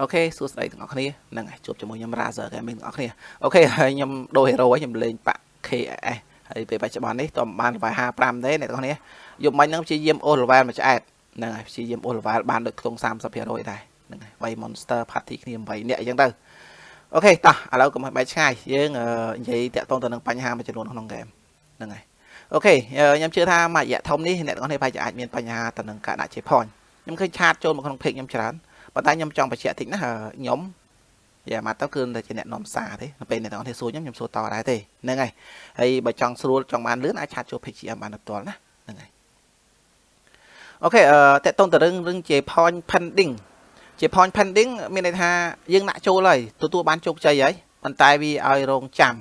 OK សួស្តីទាំងអស់គ្នាហ្នឹងហើយជួបជាមួយខ្ញុំ Razer Gaming ទាំងអស់គ្នា OK ហើយខ្ញុំដូរ hero ហើយខ្ញុំលេងបាក់ KS ហើយពេលបច្ចុប្បន្ននេះតើបាន level 55ទេអ្នកទាំងអស់គ្នាយប់មិញហ្នឹងព្យាយាមអូស level មួយឆ្អែតហ្នឹងហើយព្យាយាមអូស level បានដូចខ្ទង់30%ដែរហ្នឹងហើយវាយ monster party គ្នា8នាក់អញ្ចឹងទៅ OK តោះឥឡូវកុំឲ្យបែកឆ្ងាយយើងនិយាយតាក់ទងទៅនឹងបញ្ហាមួយចំនួនក្នុងហ្គេមហ្នឹងហើយ OK ខ្ញុំជឿថាមួយរយៈធំនេះអ្នកទាំងអស់គ្នាប្រហែលជាអាចមានបញ្ហាទៅនឹងការដាក់ជា point ខ្ញុំឃើញឆាតចូលមកក្នុង page ខ្ញុំច្រើន ប៉ុន្តែខ្ញុំចង់បញ្ជាក់តិចណាខ្ញុំយ៉ាមកទៅគឺតែជាអ្នកនាំសារទេនៅពេលអ្នកទាំងអស់គ្នាសួរខ្ញុំខ្ញុំសួរតដែរទេហ្នឹងហើយហើយបើចង់ស្រួលចង់បានលឿនអាចឆាតចូល page GM បានផ្ទាល់ណាហ្នឹងហើយអូខេអឺតេតតងទៅរឿងរឿងជា point pending ជា point pending មានន័យថាយើងដាក់ចូលហើយទទួលបានជោគជ័យហើយប៉ុន្តែវាឲ្យរងចាំ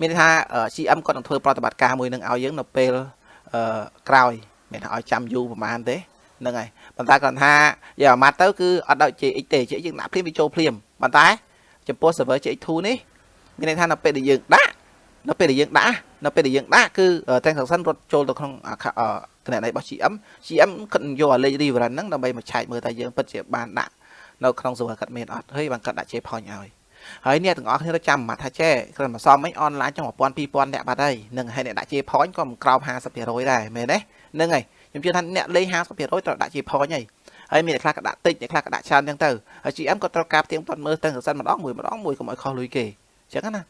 មានន័យថា GM គាត់នឹងធ្វើប្រតិបត្តិការមួយនឹងឲ្យយើងនៅពេលអឺក្រោយមានថាឲ្យចាំយូរប្រហែលទេ ហ្នឹងហើយប៉ុន្តែគាត់ថាយកអាម៉ាត់ទៅគឺអត់ដល់ JX ទេ JX យើងដាក់ភ្លាមវាចូលភ្លាមប៉ុន្តែចំពោះ server JX2 នេះមានន័យថានៅពេលដែលយើងដាក់នៅពេលដែលយើងដាក់នៅពេលដែលយើងដាក់គឺ transaction រត់ចូលទៅក្នុងគណនីរបស់ GM GM គាត់យកអាលេខ reference ហ្នឹងដើម្បីមកឆែកមើលថាយើងពិតជាបានដាក់នៅក្នុង server គាត់មានអត់ហើយបានគាត់ដាក់ J point ឲ្យហើយអ្នកទាំងអស់គ្នាចាំមកថាចេះគ្រាន់មកសមអីអនឡាញចង់1000 2000អ្នកបាត់ហើយនឹងហើយអ្នកដាក់ J point ក៏មិនក្រោម50%ដែរមែនទេហ្នឹងហើយ ខ្ញុំជឿថាអ្នកលេង50%ត្រូវដាក់ J point ហើយហើយមានអ្នកខ្លះក៏ដាក់តិចអ្នកខ្លះក៏ដាក់ច្រើនអញ្ចឹងទៅហើយ GM ក៏ត្រូវការផ្ទៀងផ្ទាត់មើលទៅសិនម្ដងមួយម្ដងមួយកុំឲ្យខុសលុយគេអញ្ចឹងណា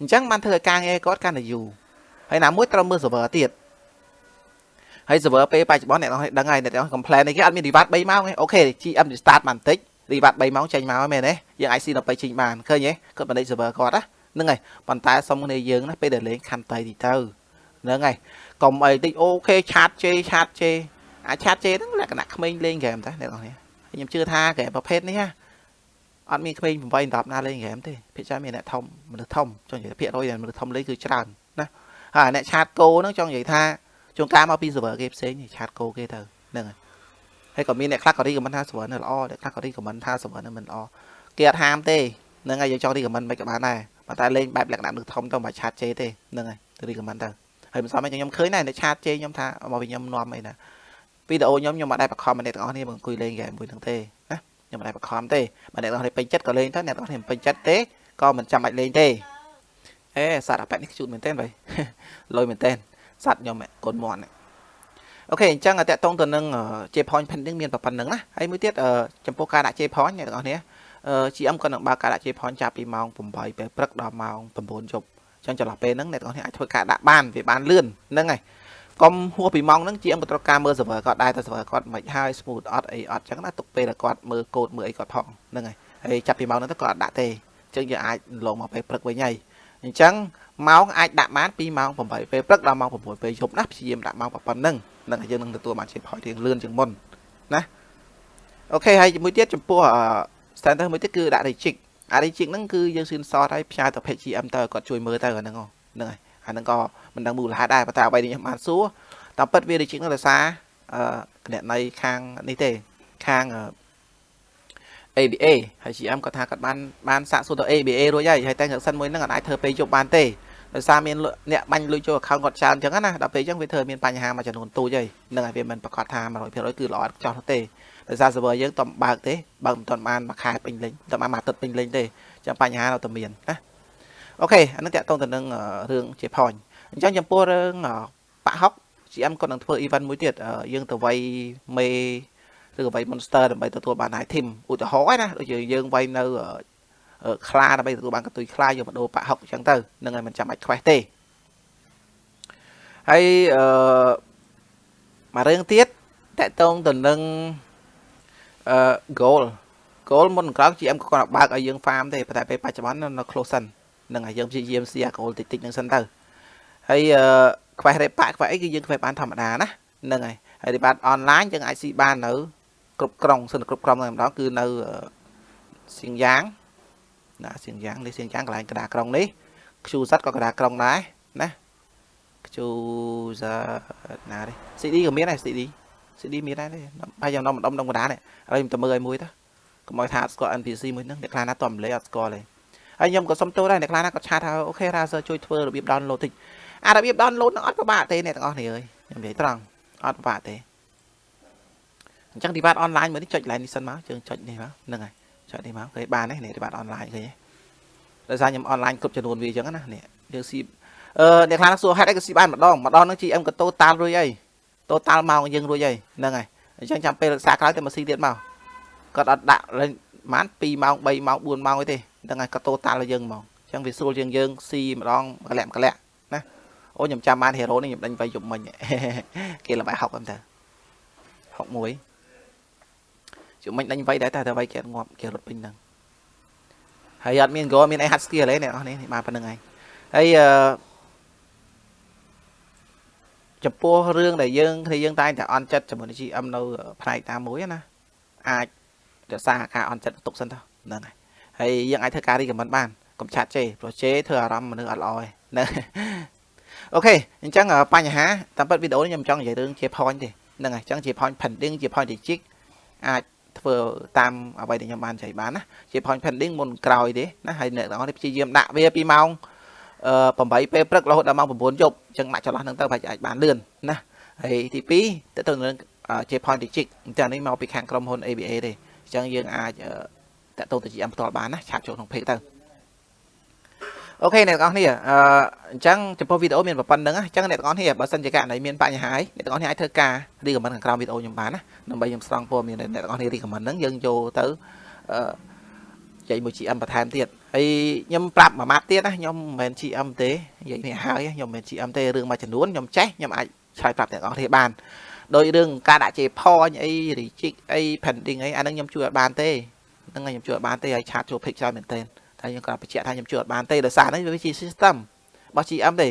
អញ្ចឹងបានធ្វើឲ្យការងារគាត់កាន់តែយូរហើយណាមួយត្រូវមើល server ទៀតហើយ server ពេលបច្ចុប្បន្នអ្នកនរដឹងហើយអ្នកនរ complain នេះគេអត់មាន reward 3ម៉ោងទេអូខេ GM restart បានបន្តិច reward 3ម៉ោងចេញមកហើយមែនទេយើង IC ដល់ទៅចេញបានឃើញទេគាត់បណ្ឌិត server គាត់ណាហ្នឹងហើយប៉ុន្តែសុំគ្នាយើងណាពេលដែលលេងខំតៃទីទៅ ហ្នឹងហើយកុំអីតិចអូខេឆាតជេឆាតជេអាចឆាតជេហ្នឹងលក្ខណៈក្មេងលេងហ្គេមតាអ្នកនរខ្ញុំជឿថាហ្គេមប្រភេទនេះណាអត់មានក្មេង8 10ណាលេងហ្គេមទេភាគច្រើនមានអ្នកធំមនុស្សធំចង់និយាយភាគរយមនុស្សធំលេងគឺច្រើនណាហើយអ្នកឆាតគោហ្នឹងចង់និយាយថាជួនកាលមកពី server គេផ្សេងឆាតគោគេទៅហ្នឹងហើយហើយក៏មានអ្នកខ្លះក៏រីកមិនថា server នៅល្អអ្នកខ្លះក៏រីកមិនថា server នៅមិនល្អគេអត់ហាមទេហ្នឹងហើយយើងចង់រីកមិនមិនក៏បានដែរប៉ុន្តែលេងបែបលក្ខណៈមនុស្សធំទៅមិនឆាតជេទេហ្នឹងហើយរីកមិនទៅ ហើយមិនសមឯងខ្ញុំឃើញដែរអ្នកឆាតជេខ្ញុំថាមកវិញខ្ញុំនាំអីណាវីដេអូខ្ញុំខ្ញុំអត់ដែរបខំអ្នកទាំងអស់គ្នាមកអង្គុយលេងហ្គេមមួយហ្នឹងទេណាខ្ញុំអត់ដែរបខំទេបើអ្នកទាំងអស់គ្នាពេញចិត្តក៏លេងទៅអ្នកទាំងអស់គ្នាមិនពេញចិត្តទេក៏មិនចាំបាច់លេងទេអេសត្វអាប៉ែតនេះជូតមែនតើបើលុយមែនតើសត្វខ្ញុំកូនមាន់អូខេអញ្ចឹងតកតងទៅនឹង J point pending មានប៉ុណ្្នឹងណាហើយមួយទៀតចំពោះការដាក់ J point អ្នកទាំងអស់គ្នា GM ក៏នឹងបើកការដាក់ J point ចាប់ពីម៉ោង8ពេលព្រឹកដល់ម៉ោង9យប់អញ្ចឹងចន្លោះពេលហ្នឹងអ្នកទាំងអស់គ្នាអាចធ្វើការដាក់បានវាបានលឿនហ្នឹងហើយកុំហួសពីម៉ោងហ្នឹង GM ក៏ត្រូវការមើល server គាត់ដែរតែ server គាត់មិនហើយ smooth អត់អីអត់អញ្ចឹងណាទុកពេលដែលគាត់មើលកូដមើលអីគាត់ផងហ្នឹងហើយហើយចាប់ពីម៉ោងហ្នឹងទៅគាត់អត់ដាក់ទេអញ្ចឹងយើងអាចលងមកពេលព្រឹកវិញហើយអញ្ចឹងម៉ោងអាចដាក់បានពីម៉ោង8ពេលព្រឹកដល់ម៉ោង6ពេលយប់ណាព្យាយាមដាក់ម៉ោងប៉ុណ្ណឹងនឹងយើងនឹងទទួលបានជាផយរៀងលឿនជាងមុនណាអូខេហើយមួយទៀតចំពោះ standard មួយទៀតគឺដាក់ reject អា reject ហ្នឹងគឺយើង screenshot ឲ្យផ្សាយទៅ page GM ទៅគាត់ជួយមើលទៅអាហ្នឹងហ្នឹងហើយអាហ្នឹងក៏មិនដឹងមូលហេតុដែរប៉ុន្តែអ្វីនេះខ្ញុំបានសួរតាមពិតវា reject ហ្នឹងដោយសារអឺគណនីខាងនេះទេខាង ABA ហើយ GM គាត់ថាគាត់បានបានសាកសួរទៅ ABA រួចហើយហើយតែសិនមួយហ្នឹងអាចធ្វើពេលយប់បានទេដោយសារមានអ្នកបាញ់លុយចូល account គាត់ច្រើនអញ្ចឹងណាដល់ពេលអញ្ចឹងវាធ្វើមានបញ្ហាមួយចំនួនទូចហើយនឹងហើយវាមិនប្រកាសថា100%គឺល្អចោះទេ ដោយសារ server យើងតំបើកទេបើមិនទាន់បានមួយខែពេញលេញតែបានមួយអាទិត្យពេញលេញទេចាំបញ្ហានៅតែមានណាអូខេអានឹងតាក់ទងទៅនឹងរឿងជាផនអញ្ចឹងចំពោះរឿងបាក់ហុក GM គាត់នឹងធ្វើ event មួយទៀតយើងទៅវាយមេឬក៏វាយ monster ដើម្បីទទួលបាន item ឧទាហរណ៍ណាដូចយើងវាយនៅខ្លាដើម្បីទទួលបានកតុយខ្លាយកមកដូរបាក់ហុកអញ្ចឹងទៅនឹងឲ្យមិនចាំបាច់ខ្វេះទេហើយអឺមួយរឿងទៀតតកតងទៅនឹង អឺ goal goal មុនក្រោយ GM ក៏គាត់បើកឲ្យយើង farm ទេតែពេលបច្ចុប្បន្ននៅ close សិននឹងឲ្យយើងព្យាយាមស៊ីអា goal តិចតិចនឹងសិនទៅហើយអឺខ្វេះរេប៉ាខ្វេះអីគឺយើងខ្វេះបានធម្មតាណាហ្នឹងហើយហើយរីបាតអនឡាញយើងអាចស៊ីបាននៅគ្រប់ក្រុងសិនគ្រប់ក្រុងតែម្ដងគឺនៅសៀងយ៉ាងណាសៀងយ៉ាងនេះសៀងយ៉ាងកន្លែងកណ្ដាលក្រុងនេះខ្ជូសាត់ក៏កណ្ដាលក្រុងដែរណាខ្ជូសាណានេះ CD ក៏មានដែរ CD CD មានដែរទេហើយយ៉ាងនំម្ដុំដុំកណ្ដាលនេះហើយខ្ញុំទៅមើលឲ្យមួយទៅកុំឲ្យថាស្គាល់ NPC មួយហ្នឹងអ្នកខ្លះណាតមលេអត់ស្គាល់ទេហើយខ្ញុំក៏សុំទោសដែរអ្នកខ្លះណាក៏ឆាតថាអូខេ Razer ជួយធ្វើរបៀប download តិចអារបៀប download ហ្នឹងអត់ពិបាកទេអ្នកទាំងអស់គ្នាអើយខ្ញុំនិយាយត្រង់អត់ពិបាកទេអញ្ចឹង device online មើលនេះចុច line នេះសិនមកយើងចុចនេះមកហ្នឹងហើយចុចនេះមកគេបាននេះនេះបាទអនឡាញឃើញទេដោយសារខ្ញុំអនឡាញគ្រប់ចំនួនវាអញ្ចឹងណានេះយើងស៊ីអឺអ្នកខ្លះសួរហេតុអីក៏ស៊ីបានម្ដងម្ដងហ្នឹង GM ក៏តូតាល់រួចអី តូតាល់មកយើងរួចអីហ្នឹងហើយអញ្ចឹងចាំពេលរក្សាក្រោយទៅមកស៊ីទៀតមកគាត់អត់ដាក់លេងប្រហែល2ម៉ោង3ម៉ោង4ម៉ោងអីទេហ្នឹងហើយគាត់តូតាល់យើងហ្មងអញ្ចឹងវាស្រួលជាងយើងស៊ីម្ដងកលាក់កលាក់ណាអូខ្ញុំចាំបានហេរ៉ូនេះខ្ញុំដេញវាយយប់មិញគេល្បែ60ហ្នឹងទៅ61ជុំមិញដេញវាយដែរតែតែវាយគេងាប់គេរត់ពេញហ្នឹងហើយអត់មាន goal មានអីហាត់ skill ទេអ្នកនរនេះបានប៉ុណ្្នឹងហើយហើយអឺ ចំពោះរឿងដែលយើងគ្នាយើងតែងតែអន់ចិត្តជាមួយនឹង GM នៅផ្នែកតាមមួយណាអាចរក្សាការអន់ចិត្តទុកសិនទៅហ្នឹងហើយហើយយើងអាចធ្វើការ recommend បានកុំឆាត់ជេព្រោះជេធ្វើអារម្មណ៍មនុស្សអត់ល្អឯណាអូខេអញ្ចឹងបញ្ហាតាមពិតវីដេអូនេះខ្ញុំចង់និយាយរឿងជា point ទេហ្នឹងហើយអញ្ចឹងជា point pending ជា point logic អាចធ្វើតាមអ្វីដែលខ្ញុំបានចែកបានណាជា point pending មុនក្រោយទេណាហើយអ្នកទាំងអស់នេះព្យាយាមដាក់វាពីម៉ោង 8ពេលព្រឹករហូតដល់ម៉ោង9យប់អញ្ចឹងដាក់ចន្លោះហ្នឹងទៅប្រហែលអាចបានលឿនណាហើយទី2ទៅទៅនឹងជា point logic អញ្ចឹងនេះមកពីខាងក្រុមហ៊ុន ABA ទេអញ្ចឹងយើងអាចតទៅទៅ GM ផ្ទាល់បានណាឆាតចូលក្នុង page ទៅអូខេអ្នកទាំងអស់គ្នាអឺអញ្ចឹងចំពោះវីដេអូមានប៉ុណ្្នឹងអញ្ចឹងអ្នកទាំងអស់គ្នាបើសិនជាករណីមានបញ្ហាអីអ្នកទាំងអស់គ្នាអាចធ្វើការរីកមិនខាងក្រោមវីដេអូខ្ញុំបានណាដើម្បីខ្ញុំស្រង់ព័ត៌មានអ្នកទាំងអស់គ្នារីកមិនហ្នឹងយើងចូលទៅ អឺចែកមួយ GM បន្ថែមទៀតហើយខ្ញុំប្រាប់មួយម៉ាត់ទៀតណាខ្ញុំមិនមែន GM ទេនិយាយនេះហើយខ្ញុំមិនមែន GM ទេរឿងមួយចំនួនខ្ញុំចេះខ្ញុំអាចឆ្លើយប្រាប់អ្នកទាំងអស់គ្នាបានដោយរឿងការដាក់ជេផញអី reject អី pending អីអានឹងខ្ញុំជួយអត់បានទេហ្នឹងខ្ញុំជួយអត់បានទេហើយ chat ចូល page ច្រើនមែនទែនតែខ្ញុំក៏បញ្ជាក់ថាខ្ញុំជួយអត់បានទេដោយសារនេះវាជា system របស់ GM ទេ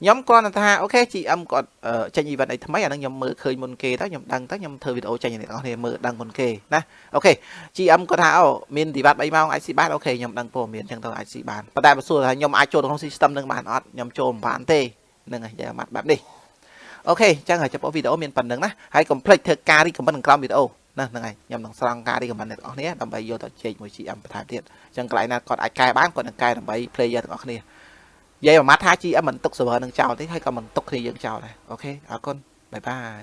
ខ្ញុំគ្រាន់តែថា OK GM គាត់ចេញ event អីថ្មីអានឹងខ្ញុំមើលឃើញមុនគេទៅខ្ញុំដឹងទៅខ្ញុំធ្វើវីដេអូចេញអ្នកនរគ្នាមើលដឹងមុនគេណាអូខេ GM គាត់ថាអូមាន device 3ម៉ោងអាចស៊ីបាន OK ខ្ញុំដឹងព័ត៌មានអញ្ចឹងទៅអាចស៊ីបានប៉ុន្តែបើសួរថាខ្ញុំអាចចូលក្នុង system នឹងបានអត់ខ្ញុំចូលមិនបានទេនឹងហើយយ៉ាងម៉ាត់បែបនេះ OK អញ្ចឹងហើយចំពោះវីដេអូមានប៉ុណ្្នឹងណាហើយកុំភ្លេចធ្វើការ recommend ក្នុងក្រោមវីដេអូណាហ្នឹងហើយខ្ញុំនឹងស្រង់ការ recommend អ្នកទាំងអស់គ្នាដើម្បីយកទៅជែកមួយ GM បន្ថែមទៀតអញ្ចឹងកន្លែងណាគាត់អាចកែបានគាត់នឹងកែដើម្បី player ទាំងអស់គ្នា និយាយមួយម៉ាត់ថា GM មិនទុក server នឹងចោលទេហើយក៏មិនទុកគ្នាយើងចោលដែរ OK អរគុណ bye bye